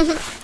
Mm-hmm.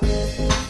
Bye.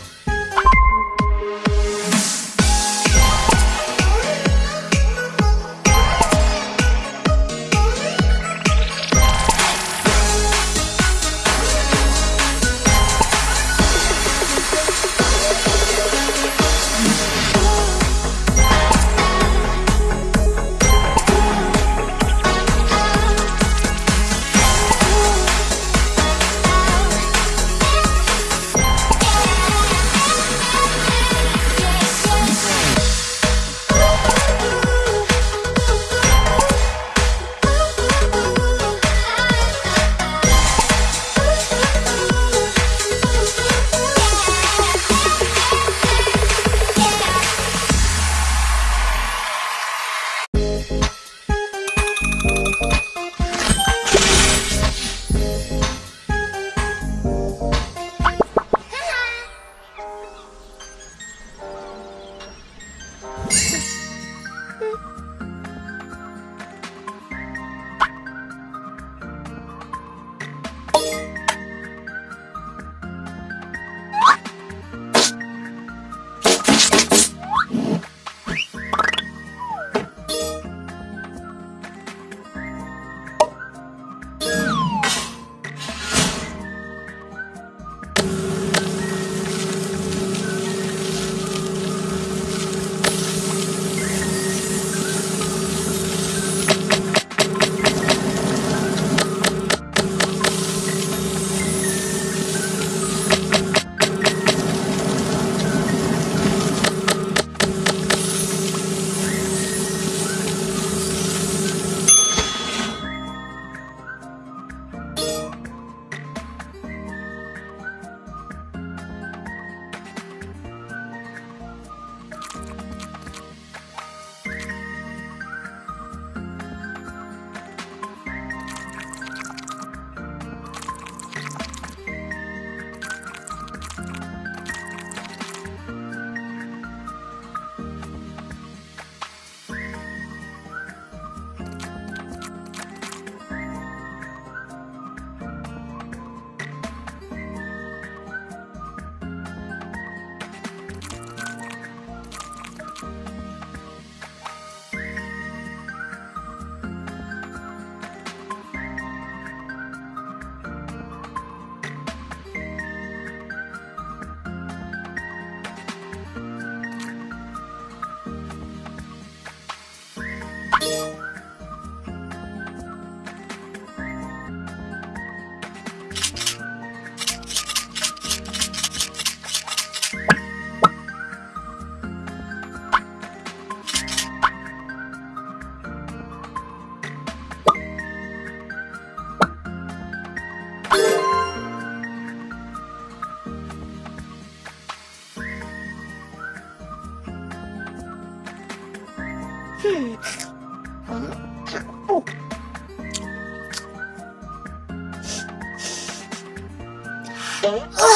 Oh.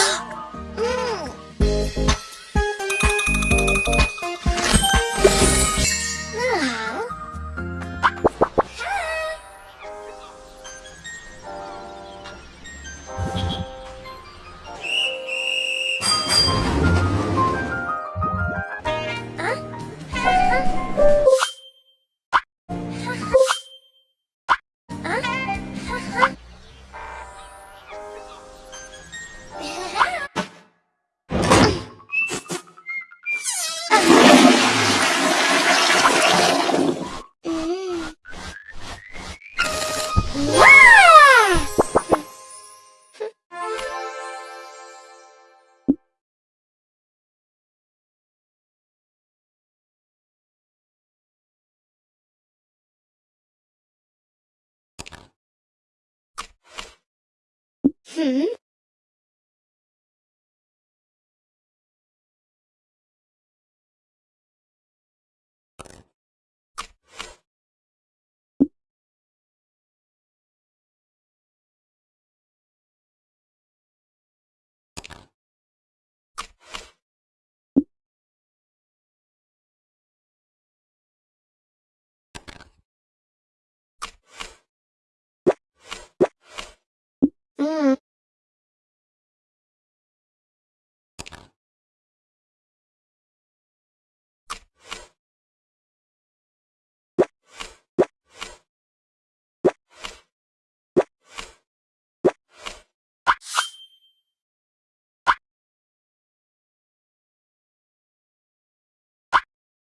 Hmm?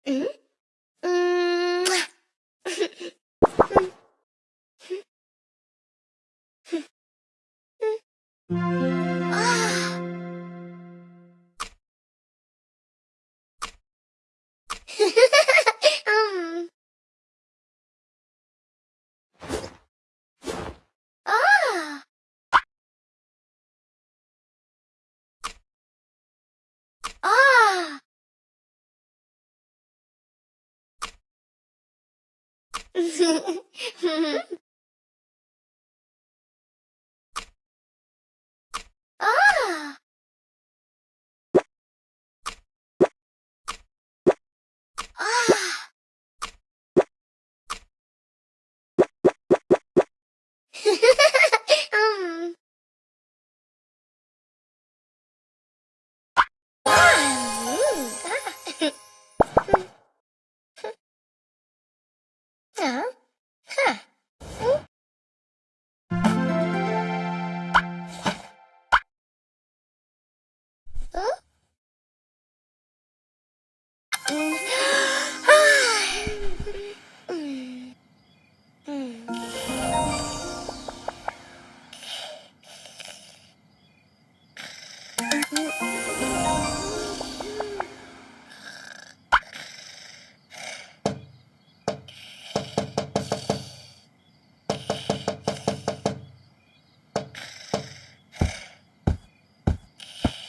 嗯。嗯。嗯。嗯。嗯。嗯。Mm. Ah. Ah. 嗯